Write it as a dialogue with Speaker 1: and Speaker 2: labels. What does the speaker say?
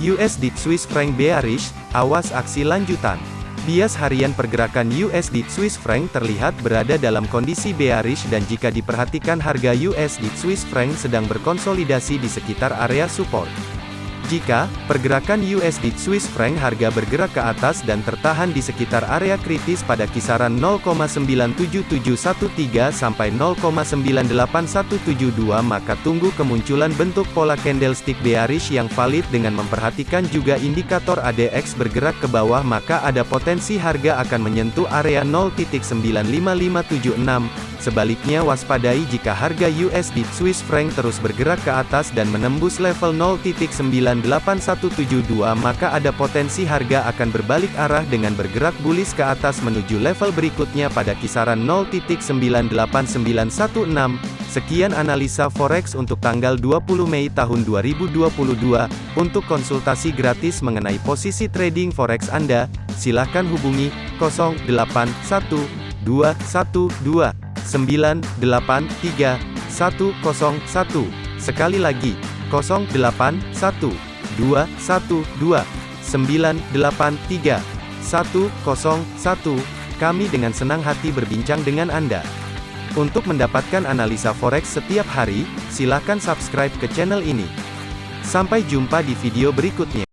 Speaker 1: USD Swiss franc bearish, awas aksi lanjutan. Bias harian pergerakan USD Swiss franc terlihat berada dalam kondisi bearish dan jika diperhatikan harga USD Swiss franc sedang berkonsolidasi di sekitar area support. Jika pergerakan USD Swiss franc harga bergerak ke atas dan tertahan di sekitar area kritis pada kisaran 0,97713 sampai 0,98172 maka tunggu kemunculan bentuk pola candlestick bearish yang valid dengan memperhatikan juga indikator ADX bergerak ke bawah maka ada potensi harga akan menyentuh area 0.95576 Sebaliknya waspadai jika harga USD Swiss franc terus bergerak ke atas dan menembus level 0.98172 maka ada potensi harga akan berbalik arah dengan bergerak bullish ke atas menuju level berikutnya pada kisaran 0.98916. Sekian analisa forex untuk tanggal 20 Mei tahun 2022. Untuk konsultasi gratis mengenai posisi trading forex Anda, silakan hubungi 081212 983 101. Sekali lagi, 081 212 983 101. Kami dengan senang hati berbincang dengan Anda. Untuk mendapatkan analisa forex setiap hari, silakan subscribe ke channel ini. Sampai jumpa di video berikutnya.